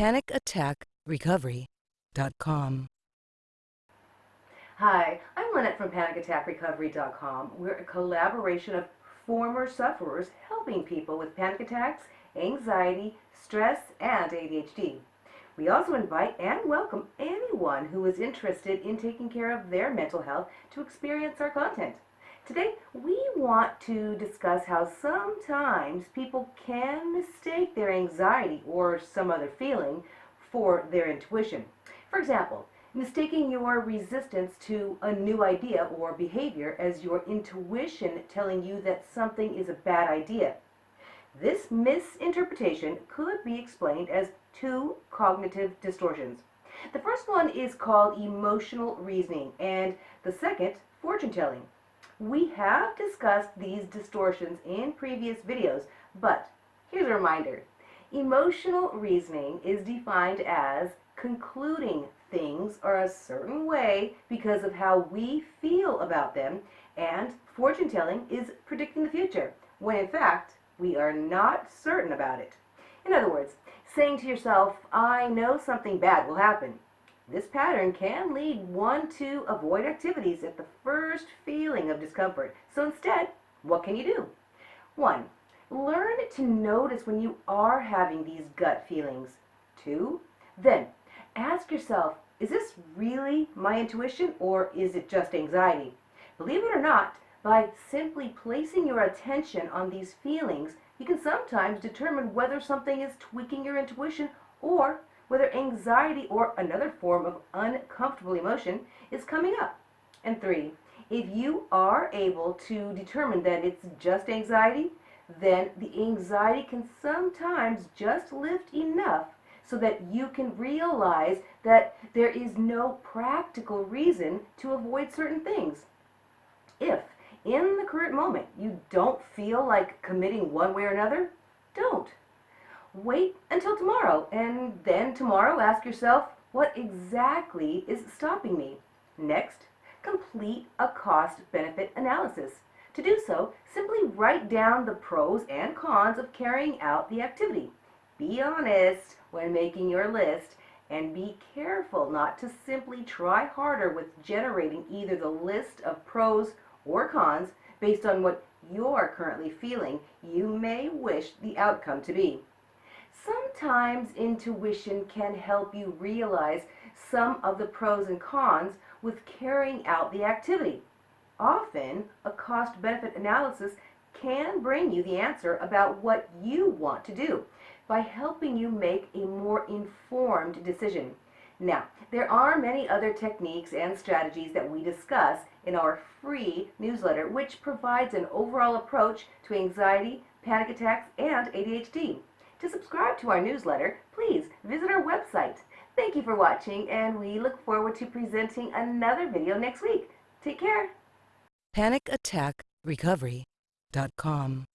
PanicAttackRecovery.com. Hi, I'm Lynette from PanicAttackRecovery.com. We're a collaboration of former sufferers helping people with panic attacks, anxiety, stress, and ADHD. We also invite and welcome anyone who is interested in taking care of their mental health to experience our content. Today, we want to discuss how sometimes people can mistake their anxiety or some other feeling for their intuition. For example, mistaking your resistance to a new idea or behavior as your intuition telling you that something is a bad idea. This misinterpretation could be explained as two cognitive distortions. The first one is called emotional reasoning, and the second, fortune telling. We have discussed these distortions in previous videos, but here's a reminder. Emotional reasoning is defined as concluding things are a certain way because of how we feel about them, and fortune telling is predicting the future, when in fact, we are not certain about it. In other words, saying to yourself, I know something bad will happen, this pattern can lead one to avoid activities at the first feeling of discomfort. So instead, what can you do? One, learn to notice when you are having these gut feelings. Two, then ask yourself, is this really my intuition or is it just anxiety? Believe it or not, by simply placing your attention on these feelings, you can sometimes determine whether something is tweaking your intuition or whether anxiety or another form of uncomfortable emotion is coming up. And three, if you are able to determine that it's just anxiety, then the anxiety can sometimes just lift enough so that you can realize that there is no practical reason to avoid certain things. If in the current moment you don't feel like committing one way or another, don't wait until tomorrow. And then tomorrow ask yourself, what exactly is stopping me? Next, complete a cost-benefit analysis. To do so, simply write down the pros and cons of carrying out the activity. Be honest when making your list and be careful not to simply try harder with generating either the list of pros or cons based on what you're currently feeling you may wish the outcome to be. Sometimes intuition can help you realize some of the pros and cons with carrying out the activity. Often, a cost-benefit analysis can bring you the answer about what you want to do by helping you make a more informed decision. Now, there are many other techniques and strategies that we discuss in our free newsletter, which provides an overall approach to anxiety, panic attacks, and ADHD. To subscribe to our newsletter, please visit our website. Thank you for watching, and we look forward to presenting another video next week. Take care. PanicAttackRecovery.com.